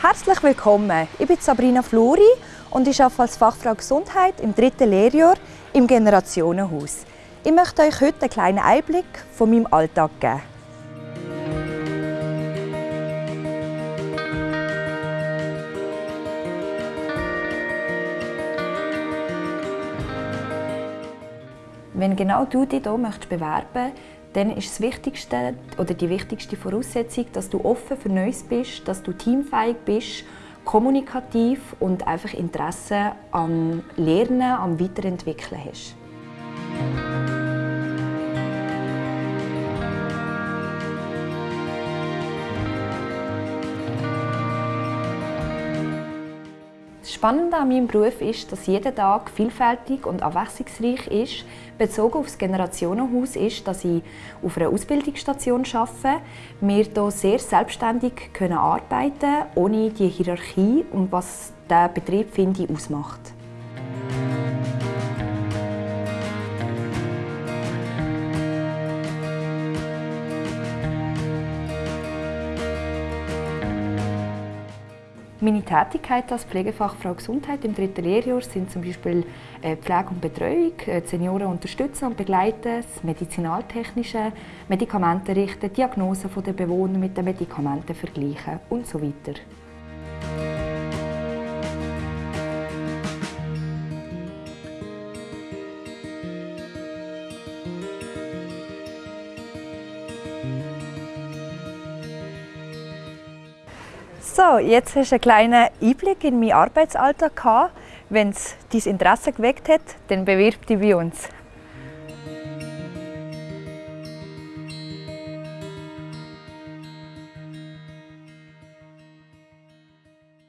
Herzlich willkommen. Ich bin Sabrina Fluri und ich arbeite als Fachfrau Gesundheit im dritten Lehrjahr im Generationenhaus. Ich möchte euch heute einen kleinen Einblick von meinem Alltag geben. Wenn genau du dich hier möchtest bewerben dann ist das Wichtigste oder die wichtigste Voraussetzung, dass du offen für Neues bist, dass du teamfähig bist, kommunikativ und einfach Interesse am Lernen, am Weiterentwickeln hast. Das Spannende an meinem Beruf ist, dass jeder Tag vielfältig und abwechslungsreich ist. Bezogen auf das Generationenhaus ist, dass ich auf einer Ausbildungsstation arbeite. Wir hier sehr selbstständig können arbeiten ohne die Hierarchie und was der Betrieb, finde ich, ausmacht. Meine Tätigkeit als Pflegefachfrau Gesundheit im dritten Lehrjahr sind zum Beispiel äh, Pflege und Betreuung, äh, Senioren unterstützen und begleiten, das medizinaltechnische, Medikamente richten, Diagnosen der Bewohner mit den Medikamenten vergleichen und so weiter. So, jetzt hast du einen kleinen Einblick in meinen Arbeitsalltag gehabt. Wenn es dein Interesse geweckt hat, dann bewirb dich bei uns.